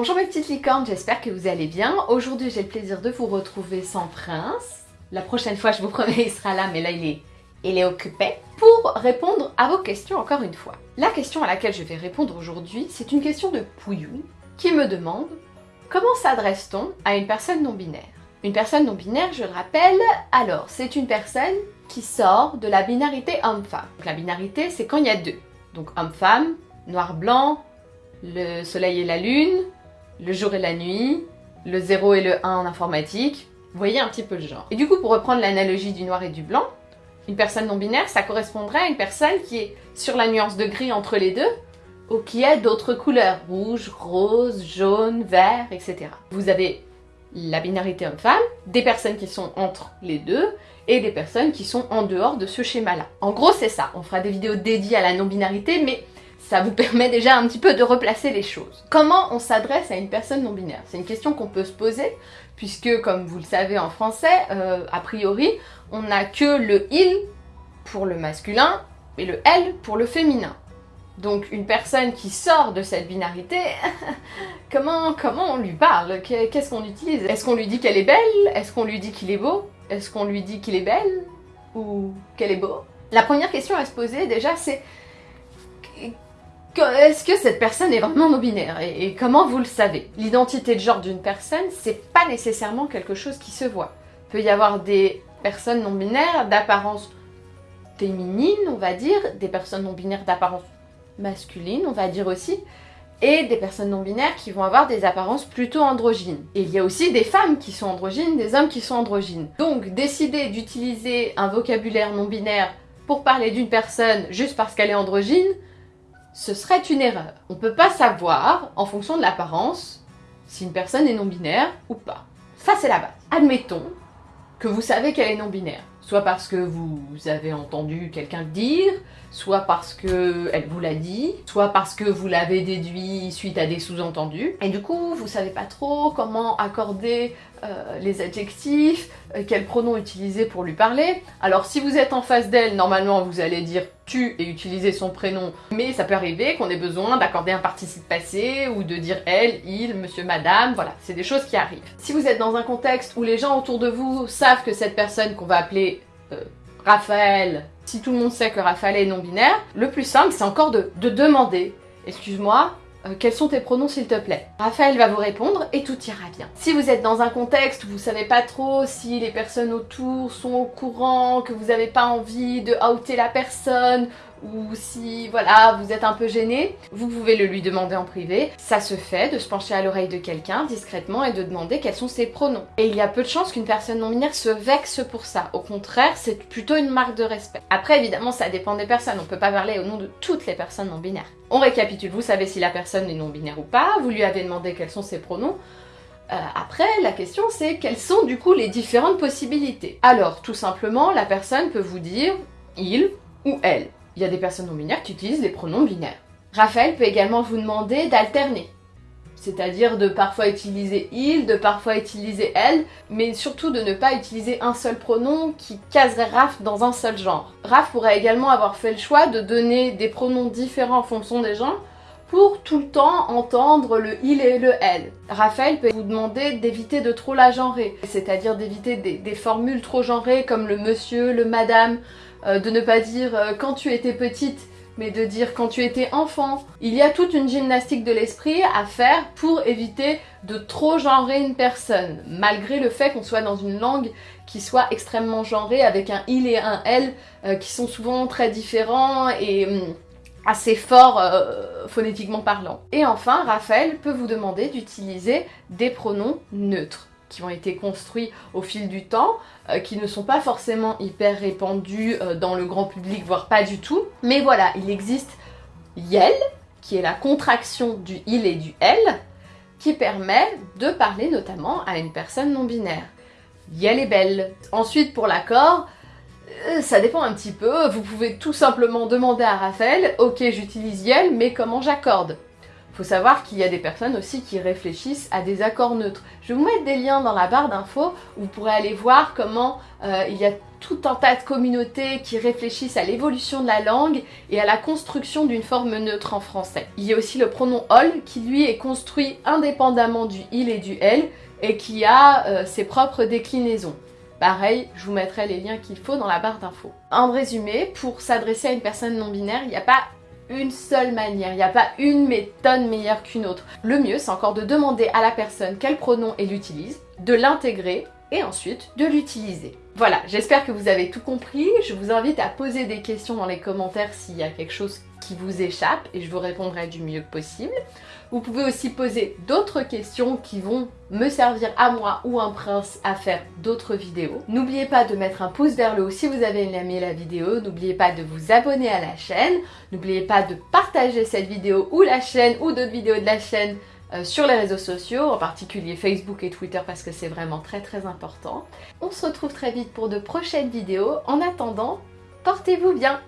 Bonjour mes petites licornes, j'espère que vous allez bien. Aujourd'hui j'ai le plaisir de vous retrouver sans prince. La prochaine fois je vous promets il sera là mais là il est, il est occupé. Pour répondre à vos questions encore une fois. La question à laquelle je vais répondre aujourd'hui c'est une question de Pouillou qui me demande Comment s'adresse-t-on à une personne non-binaire Une personne non-binaire, je le rappelle, alors c'est une personne qui sort de la binarité homme-femme. La binarité c'est quand il y a deux. Donc homme-femme, noir-blanc, le soleil et la lune, le jour et la nuit, le 0 et le 1 en informatique. Vous voyez un petit peu le genre. Et du coup, pour reprendre l'analogie du noir et du blanc, une personne non-binaire, ça correspondrait à une personne qui est sur la nuance de gris entre les deux, ou qui a d'autres couleurs, rouge, rose, jaune, vert, etc. Vous avez la binarité homme-femme, des personnes qui sont entre les deux, et des personnes qui sont en dehors de ce schéma-là. En gros, c'est ça. On fera des vidéos dédiées à la non-binarité, mais ça vous permet déjà un petit peu de replacer les choses. Comment on s'adresse à une personne non-binaire? C'est une question qu'on peut se poser, puisque comme vous le savez en français, euh, a priori, on n'a que le « il » pour le masculin et le « elle » pour le féminin. Donc une personne qui sort de cette binarité, comment, comment on lui parle? Qu'est-ce qu'on utilise? Est-ce qu'on lui dit qu'elle est belle? Est-ce qu'on lui dit qu'il est beau? Est-ce qu'on lui dit qu'il est belle? Ou qu'elle est beau? La première question à se poser déjà c'est est-ce que cette personne est vraiment non-binaire et, comment vous le savez? L'identité de genre d'une personne, c'est pas nécessairement quelque chose qui se voit. Il peut y avoir des personnes non-binaires d'apparence féminine, on va dire, des personnes non-binaires d'apparence masculine, on va dire aussi, et des personnes non-binaires qui vont avoir des apparences plutôt androgynes. Et il y a aussi des femmes qui sont androgynes, des hommes qui sont androgynes. Donc décider d'utiliser un vocabulaire non-binaire pour parler d'une personne juste parce qu'elle est androgyne, ce serait une erreur. On ne peut pas savoir, en fonction de l'apparence, si une personne est non-binaire ou pas. Ça, c'est la base. Admettons que vous savez qu'elle est non-binaire. Soit parce que vous avez entendu quelqu'un le dire, soit parce qu'elle vous l'a dit, soit parce que vous l'avez déduit suite à des sous-entendus. Et du coup, vous savez pas trop comment accorder euh, les adjectifs, euh, quel pronom utiliser pour lui parler. Alors si vous êtes en face d'elle, normalement vous allez dire tu et utiliser son prénom, mais ça peut arriver qu'on ait besoin d'accorder un participe passé ou de dire elle, il, monsieur, madame, voilà, c'est des choses qui arrivent. Si vous êtes dans un contexte où les gens autour de vous savent que cette personne qu'on va appeler euh, Raphaël, si tout le monde sait que Raphaël est non-binaire, le plus simple c'est encore de, de demander « Excuse-moi, euh, quels sont tes pronoms s'il te plaît? Raphaël va vous répondre et tout ira bien. Si vous êtes dans un contexte où vous savez pas trop si les personnes autour sont au courant, que vous n'avez pas envie de outer la personne, ou si voilà vous êtes un peu gêné, vous pouvez le lui demander en privé. Ça se fait de se pencher à l'oreille de quelqu'un discrètement et de demander quels sont ses pronoms. Et il y a peu de chances qu'une personne non binaire se vexe pour ça. Au contraire, c'est plutôt une marque de respect. Après évidemment ça dépend des personnes, on peut pas parler au nom de toutes les personnes non binaires. On récapitule, vous savez si la personne est non binaire ou pas, vous lui avez demandé quels sont ses pronoms, euh, après, la question c'est quelles sont du coup les différentes possibilités? Alors, tout simplement, la personne peut vous dire il ou elle il y a des personnes non binaires qui utilisent les pronoms binaires. Raphaël peut également vous demander d'alterner, c'est-à-dire de parfois utiliser il, de parfois utiliser elle, mais surtout de ne pas utiliser un seul pronom qui caserait Raph dans un seul genre. Raph pourrait également avoir fait le choix de donner des pronoms différents en fonction des gens pour tout le temps entendre le il et le elle. Raphaël peut vous demander d'éviter de trop la genrer, c'est-à-dire d'éviter des, des, formules trop genrées comme le monsieur, le madame, de ne pas dire euh, quand tu étais petite, mais de dire quand tu étais enfant. Il y a toute une gymnastique de l'esprit à faire pour éviter de trop genrer une personne, malgré le fait qu'on soit dans une langue qui soit extrêmement genrée, avec un il et un elle, euh, qui sont souvent très différents et hum, assez forts phonétiquement parlant. Et enfin, Raphaël peut vous demander d'utiliser des pronoms neutres qui ont été construits au fil du temps, euh, qui ne sont pas forcément hyper répandus euh, dans le grand public, voire pas du tout. Mais voilà, il existe YEL, qui est la contraction du il et du elle, qui permet de parler notamment à une personne non-binaire. Yel est belle. Ensuite, pour l'accord, euh, ça dépend un petit peu. Vous pouvez tout simplement demander à Raphaël, ok, j'utilise Yel, mais comment j'accorde? Faut savoir qu'il y a des personnes aussi qui réfléchissent à des accords neutres. Je vais vous mettre des liens dans la barre d'infos où vous pourrez aller voir comment euh, il y a tout un tas de communautés qui réfléchissent à l'évolution de la langue et à la construction d'une forme neutre en français. Il y a aussi le pronom all qui lui est construit indépendamment du il et du elle et qui a euh, ses propres déclinaisons. Pareil, je vous mettrai les liens qu'il faut dans la barre d'infos. En résumé, pour s'adresser à une personne non binaire, il n'y a pas une seule manière, il n'y a pas une méthode meilleure qu'une autre. Le mieux, c'est encore de demander à la personne quel pronom elle utilise, de l'intégrer et ensuite de l'utiliser. Voilà, j'espère que vous avez tout compris. Je vous invite à poser des questions dans les commentaires s'il y a quelque chose qui vous échappe et je vous répondrai du mieux possible. Vous pouvez aussi poser d'autres questions qui vont me servir à moi ou un prince à faire d'autres vidéos. N'oubliez pas de mettre un pouce vers le haut si vous avez aimé la vidéo. N'oubliez pas de vous abonner à la chaîne. N'oubliez pas de partager cette vidéo ou la chaîne ou d'autres vidéos de la chaîne euh, sur les réseaux sociaux, en particulier Facebook et Twitter parce que c'est vraiment très très important. On se retrouve très vite pour de prochaines vidéos. En attendant, portez-vous bien